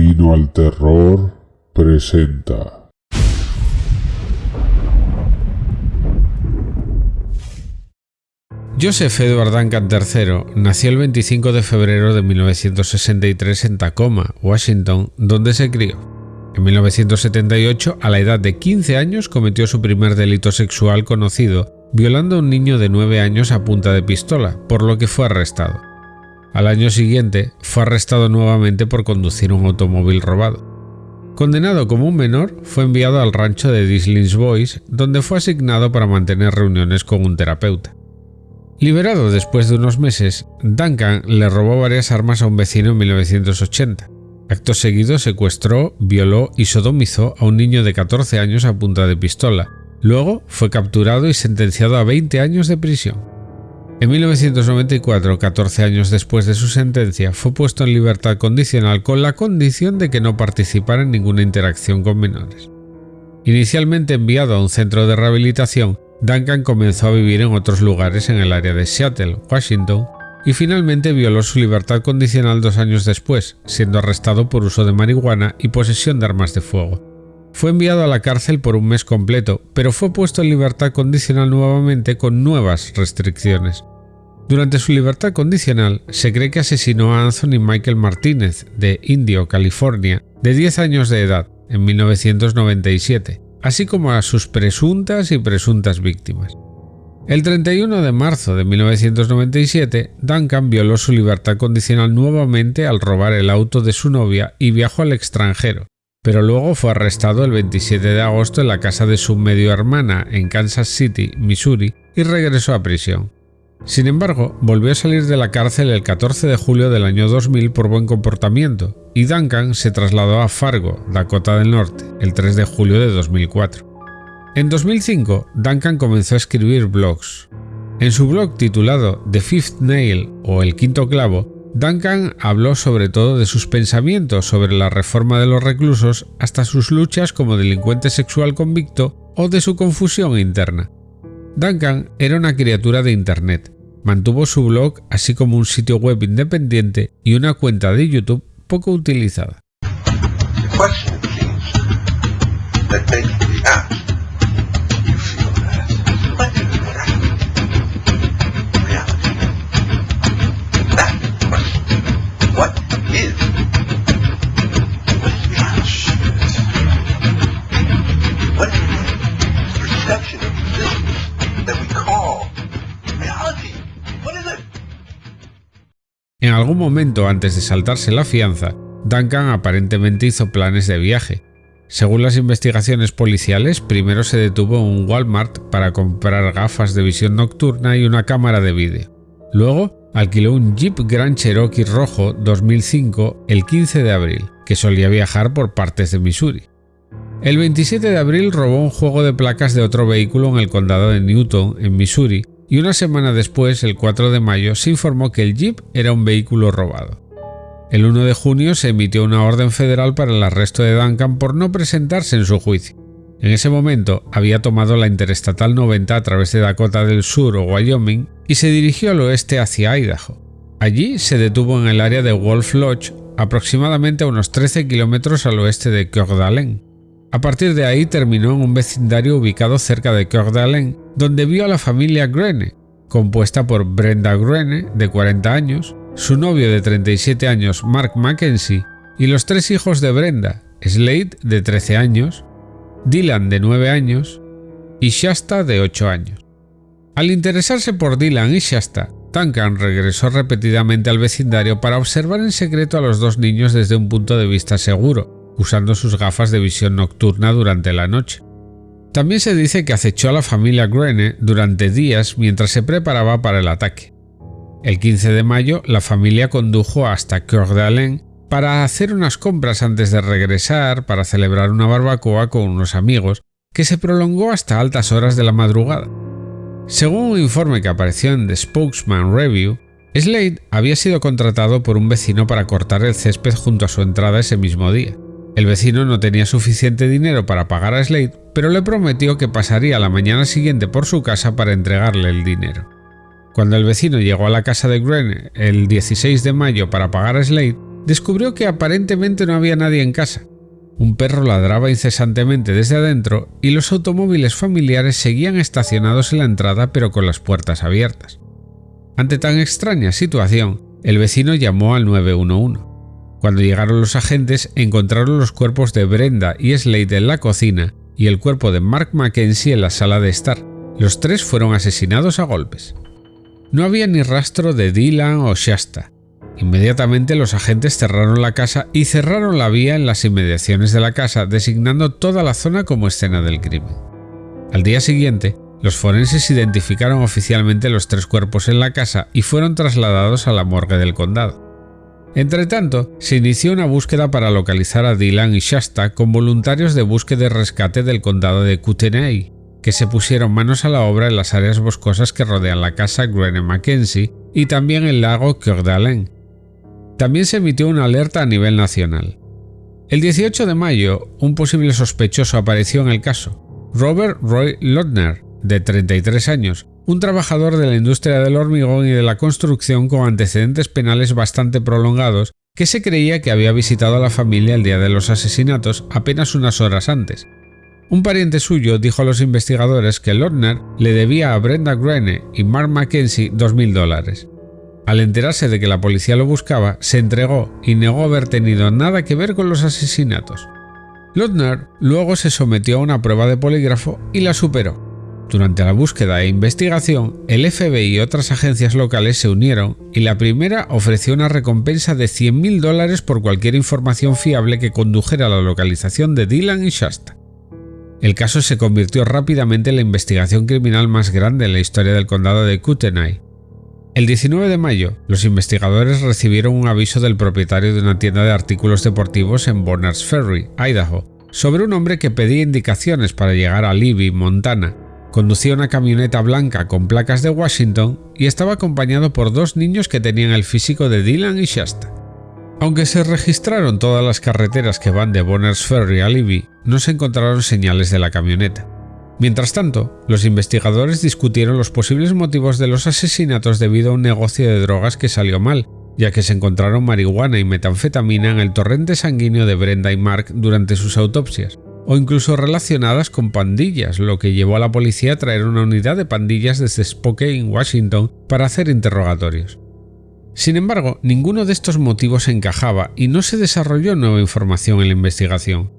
Camino al Terror presenta. Joseph Edward Duncan III nació el 25 de febrero de 1963 en Tacoma, Washington, donde se crió. En 1978, a la edad de 15 años, cometió su primer delito sexual conocido, violando a un niño de 9 años a punta de pistola, por lo que fue arrestado. Al año siguiente, fue arrestado nuevamente por conducir un automóvil robado. Condenado como un menor, fue enviado al rancho de Dislins Boys, donde fue asignado para mantener reuniones con un terapeuta. Liberado después de unos meses, Duncan le robó varias armas a un vecino en 1980. Acto seguido secuestró, violó y sodomizó a un niño de 14 años a punta de pistola. Luego fue capturado y sentenciado a 20 años de prisión. En 1994, 14 años después de su sentencia, fue puesto en libertad condicional con la condición de que no participara en ninguna interacción con menores. Inicialmente enviado a un centro de rehabilitación, Duncan comenzó a vivir en otros lugares en el área de Seattle, Washington, y finalmente violó su libertad condicional dos años después, siendo arrestado por uso de marihuana y posesión de armas de fuego. Fue enviado a la cárcel por un mes completo, pero fue puesto en libertad condicional nuevamente con nuevas restricciones. Durante su libertad condicional, se cree que asesinó a Anthony Michael Martínez, de Indio, California, de 10 años de edad, en 1997, así como a sus presuntas y presuntas víctimas. El 31 de marzo de 1997, Duncan violó su libertad condicional nuevamente al robar el auto de su novia y viajó al extranjero, pero luego fue arrestado el 27 de agosto en la casa de su medio hermana en Kansas City, Missouri, y regresó a prisión. Sin embargo, volvió a salir de la cárcel el 14 de julio del año 2000 por buen comportamiento, y Duncan se trasladó a Fargo, Dakota del Norte, el 3 de julio de 2004. En 2005, Duncan comenzó a escribir blogs. En su blog titulado The Fifth Nail o El Quinto Clavo, Duncan habló sobre todo de sus pensamientos sobre la reforma de los reclusos hasta sus luchas como delincuente sexual convicto o de su confusión interna. Duncan era una criatura de Internet. Mantuvo su blog así como un sitio web independiente y una cuenta de YouTube poco utilizada. En algún momento antes de saltarse la fianza, Duncan aparentemente hizo planes de viaje. Según las investigaciones policiales, primero se detuvo en un Walmart para comprar gafas de visión nocturna y una cámara de vídeo. Luego alquiló un Jeep Grand Cherokee rojo 2005 el 15 de abril, que solía viajar por partes de Missouri. El 27 de abril robó un juego de placas de otro vehículo en el condado de Newton, en Missouri, y una semana después, el 4 de mayo, se informó que el Jeep era un vehículo robado. El 1 de junio se emitió una orden federal para el arresto de Duncan por no presentarse en su juicio. En ese momento había tomado la Interestatal 90 a través de Dakota del Sur o Wyoming y se dirigió al oeste hacia Idaho. Allí se detuvo en el área de Wolf Lodge, aproximadamente a unos 13 kilómetros al oeste de Coeur. A partir de ahí terminó en un vecindario ubicado cerca de Coeur d'Alene, donde vio a la familia Grene, compuesta por Brenda Grene, de 40 años, su novio de 37 años Mark Mackenzie y los tres hijos de Brenda, Slade de 13 años, Dylan de 9 años y Shasta de 8 años. Al interesarse por Dylan y Shasta, Duncan regresó repetidamente al vecindario para observar en secreto a los dos niños desde un punto de vista seguro, usando sus gafas de visión nocturna durante la noche. También se dice que acechó a la familia Grene durante días mientras se preparaba para el ataque. El 15 de mayo, la familia condujo hasta Coeur d'Alene para hacer unas compras antes de regresar para celebrar una barbacoa con unos amigos, que se prolongó hasta altas horas de la madrugada. Según un informe que apareció en The Spokesman Review, Slade había sido contratado por un vecino para cortar el césped junto a su entrada ese mismo día. El vecino no tenía suficiente dinero para pagar a Slade, pero le prometió que pasaría la mañana siguiente por su casa para entregarle el dinero. Cuando el vecino llegó a la casa de Grene el 16 de mayo para pagar a Slade, descubrió que aparentemente no había nadie en casa. Un perro ladraba incesantemente desde adentro y los automóviles familiares seguían estacionados en la entrada pero con las puertas abiertas. Ante tan extraña situación, el vecino llamó al 911. Cuando llegaron los agentes, encontraron los cuerpos de Brenda y Slade en la cocina y el cuerpo de Mark Mackenzie en la sala de estar. Los tres fueron asesinados a golpes. No había ni rastro de Dylan o Shasta. Inmediatamente los agentes cerraron la casa y cerraron la vía en las inmediaciones de la casa, designando toda la zona como escena del crimen. Al día siguiente, los forenses identificaron oficialmente los tres cuerpos en la casa y fueron trasladados a la morgue del condado. Entretanto, se inició una búsqueda para localizar a Dylan y Shasta con voluntarios de búsqueda y rescate del condado de Kootenay, que se pusieron manos a la obra en las áreas boscosas que rodean la casa Grene Mackenzie y también el lago Coeur d'Alene. También se emitió una alerta a nivel nacional. El 18 de mayo, un posible sospechoso apareció en el caso, Robert Roy Lodner, de 33 años, un trabajador de la industria del hormigón y de la construcción con antecedentes penales bastante prolongados, que se creía que había visitado a la familia el día de los asesinatos apenas unas horas antes. Un pariente suyo dijo a los investigadores que Lodner le debía a Brenda Grene y Mark Mackenzie 2.000 dólares. Al enterarse de que la policía lo buscaba, se entregó y negó haber tenido nada que ver con los asesinatos. Lodner luego se sometió a una prueba de polígrafo y la superó. Durante la búsqueda e investigación, el FBI y otras agencias locales se unieron y la primera ofreció una recompensa de 100.000 dólares por cualquier información fiable que condujera a la localización de Dylan y Shasta. El caso se convirtió rápidamente en la investigación criminal más grande en la historia del condado de Kootenai. El 19 de mayo, los investigadores recibieron un aviso del propietario de una tienda de artículos deportivos en Bonners Ferry, Idaho, sobre un hombre que pedía indicaciones para llegar a Libby, Montana, Conducía una camioneta blanca con placas de Washington y estaba acompañado por dos niños que tenían el físico de Dylan y Shasta. Aunque se registraron todas las carreteras que van de Bonners Ferry a Libby, no se encontraron señales de la camioneta. Mientras tanto, los investigadores discutieron los posibles motivos de los asesinatos debido a un negocio de drogas que salió mal, ya que se encontraron marihuana y metanfetamina en el torrente sanguíneo de Brenda y Mark durante sus autopsias o incluso relacionadas con pandillas, lo que llevó a la policía a traer una unidad de pandillas desde Spokane, Washington, para hacer interrogatorios. Sin embargo, ninguno de estos motivos encajaba y no se desarrolló nueva información en la investigación.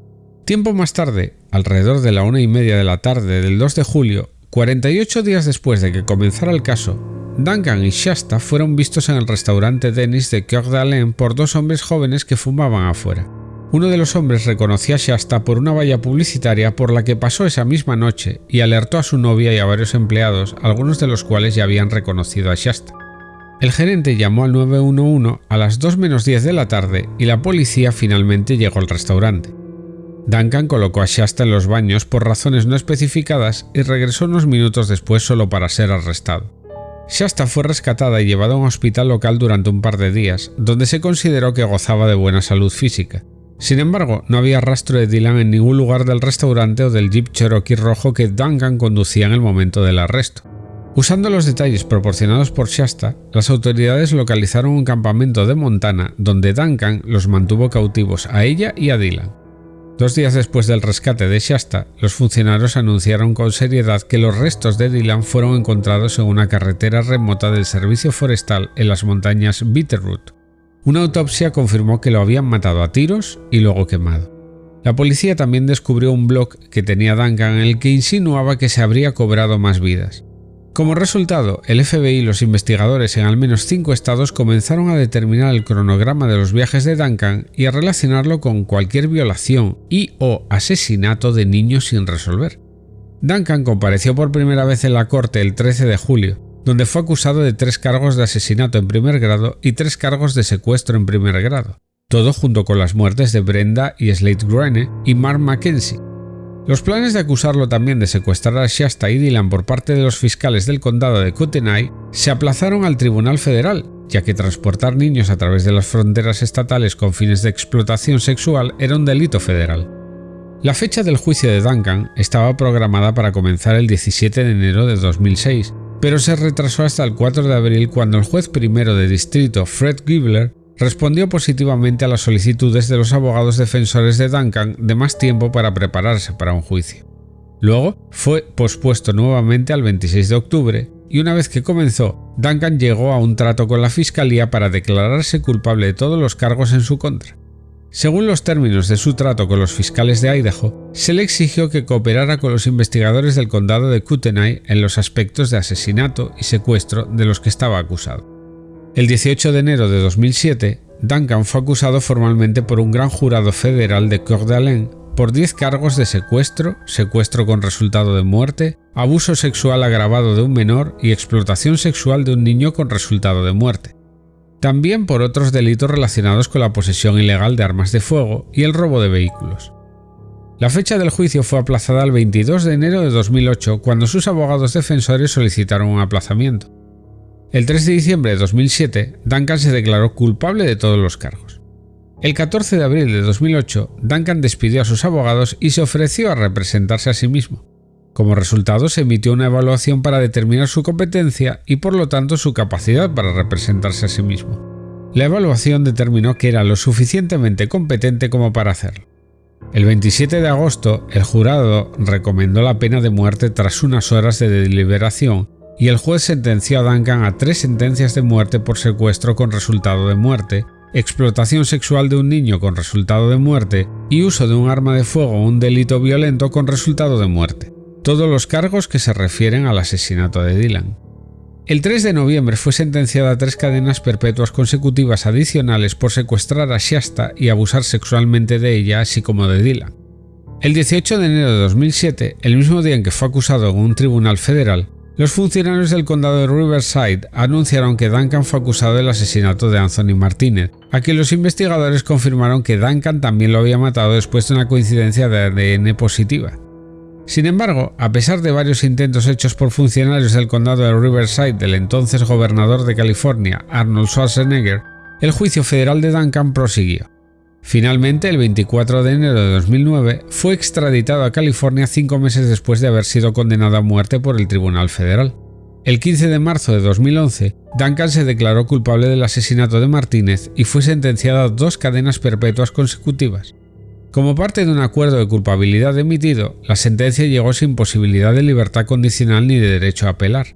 Tiempo más tarde, alrededor de la una y media de la tarde del 2 de julio, 48 días después de que comenzara el caso, Duncan y Shasta fueron vistos en el restaurante Dennis de Coeur d'Alene por dos hombres jóvenes que fumaban afuera. Uno de los hombres reconoció a Shasta por una valla publicitaria por la que pasó esa misma noche y alertó a su novia y a varios empleados, algunos de los cuales ya habían reconocido a Shasta. El gerente llamó al 911 a las 2 menos 10 de la tarde y la policía finalmente llegó al restaurante. Duncan colocó a Shasta en los baños por razones no especificadas y regresó unos minutos después solo para ser arrestado. Shasta fue rescatada y llevada a un hospital local durante un par de días, donde se consideró que gozaba de buena salud física. Sin embargo, no había rastro de Dylan en ningún lugar del restaurante o del Jeep Cherokee rojo que Duncan conducía en el momento del arresto. Usando los detalles proporcionados por Shasta, las autoridades localizaron un campamento de Montana donde Duncan los mantuvo cautivos a ella y a Dylan. Dos días después del rescate de Shasta, los funcionarios anunciaron con seriedad que los restos de Dylan fueron encontrados en una carretera remota del servicio forestal en las montañas Bitterroot. Una autopsia confirmó que lo habían matado a tiros y luego quemado. La policía también descubrió un blog que tenía Duncan en el que insinuaba que se habría cobrado más vidas. Como resultado, el FBI y los investigadores en al menos cinco estados comenzaron a determinar el cronograma de los viajes de Duncan y a relacionarlo con cualquier violación y o asesinato de niños sin resolver. Duncan compareció por primera vez en la corte el 13 de julio, donde fue acusado de tres cargos de asesinato en primer grado y tres cargos de secuestro en primer grado, todo junto con las muertes de Brenda y Slate Grene y Mark Mackenzie. Los planes de acusarlo también de secuestrar a Shasta y Dylan por parte de los fiscales del condado de Kootenai se aplazaron al Tribunal Federal, ya que transportar niños a través de las fronteras estatales con fines de explotación sexual era un delito federal. La fecha del juicio de Duncan estaba programada para comenzar el 17 de enero de 2006, pero se retrasó hasta el 4 de abril cuando el juez primero de distrito Fred Gibler respondió positivamente a las solicitudes de los abogados defensores de Duncan de más tiempo para prepararse para un juicio. Luego fue pospuesto nuevamente al 26 de octubre y una vez que comenzó, Duncan llegó a un trato con la fiscalía para declararse culpable de todos los cargos en su contra. Según los términos de su trato con los fiscales de Idaho, se le exigió que cooperara con los investigadores del condado de Kootenai en los aspectos de asesinato y secuestro de los que estaba acusado. El 18 de enero de 2007, Duncan fue acusado formalmente por un gran jurado federal de Coeur d'Alene por 10 cargos de secuestro, secuestro con resultado de muerte, abuso sexual agravado de un menor y explotación sexual de un niño con resultado de muerte también por otros delitos relacionados con la posesión ilegal de armas de fuego y el robo de vehículos. La fecha del juicio fue aplazada al 22 de enero de 2008 cuando sus abogados defensores solicitaron un aplazamiento. El 3 de diciembre de 2007, Duncan se declaró culpable de todos los cargos. El 14 de abril de 2008, Duncan despidió a sus abogados y se ofreció a representarse a sí mismo. Como resultado, se emitió una evaluación para determinar su competencia y por lo tanto su capacidad para representarse a sí mismo. La evaluación determinó que era lo suficientemente competente como para hacerlo. El 27 de agosto, el jurado recomendó la pena de muerte tras unas horas de deliberación y el juez sentenció a Duncan a tres sentencias de muerte por secuestro con resultado de muerte, explotación sexual de un niño con resultado de muerte y uso de un arma de fuego o un delito violento con resultado de muerte todos los cargos que se refieren al asesinato de Dylan. El 3 de noviembre fue sentenciada a tres cadenas perpetuas consecutivas adicionales por secuestrar a Shasta y abusar sexualmente de ella, así como de Dylan. El 18 de enero de 2007, el mismo día en que fue acusado en un tribunal federal, los funcionarios del condado de Riverside anunciaron que Duncan fue acusado del asesinato de Anthony Martínez, a quien los investigadores confirmaron que Duncan también lo había matado después de una coincidencia de ADN positiva. Sin embargo, a pesar de varios intentos hechos por funcionarios del condado de Riverside del entonces gobernador de California, Arnold Schwarzenegger, el juicio federal de Duncan prosiguió. Finalmente, el 24 de enero de 2009, fue extraditado a California cinco meses después de haber sido condenado a muerte por el Tribunal Federal. El 15 de marzo de 2011, Duncan se declaró culpable del asesinato de Martínez y fue sentenciado a dos cadenas perpetuas consecutivas. Como parte de un acuerdo de culpabilidad emitido, la sentencia llegó sin posibilidad de libertad condicional ni de derecho a apelar.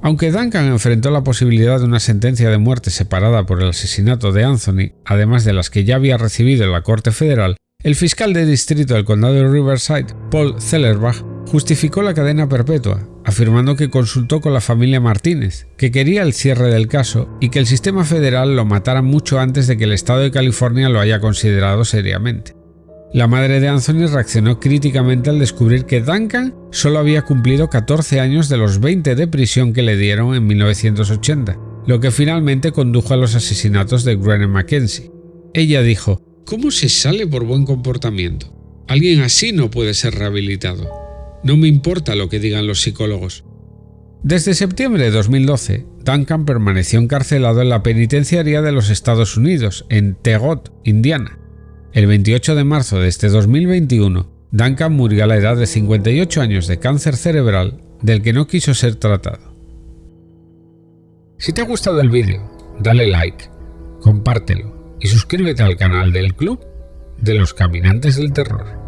Aunque Duncan enfrentó la posibilidad de una sentencia de muerte separada por el asesinato de Anthony, además de las que ya había recibido en la Corte Federal, el fiscal de distrito del condado de Riverside, Paul Zellerbach, justificó la cadena perpetua, afirmando que consultó con la familia Martínez, que quería el cierre del caso y que el sistema federal lo matara mucho antes de que el estado de California lo haya considerado seriamente. La madre de Anthony reaccionó críticamente al descubrir que Duncan solo había cumplido 14 años de los 20 de prisión que le dieron en 1980, lo que finalmente condujo a los asesinatos de Granny Mackenzie. Ella dijo, ¿Cómo se sale por buen comportamiento? Alguien así no puede ser rehabilitado. No me importa lo que digan los psicólogos. Desde septiembre de 2012, Duncan permaneció encarcelado en la penitenciaría de los Estados Unidos, en Tegot, Indiana. El 28 de marzo de este 2021, Duncan murió a la edad de 58 años de cáncer cerebral del que no quiso ser tratado. Si te ha gustado el vídeo, dale like, compártelo y suscríbete al canal del Club de los Caminantes del Terror.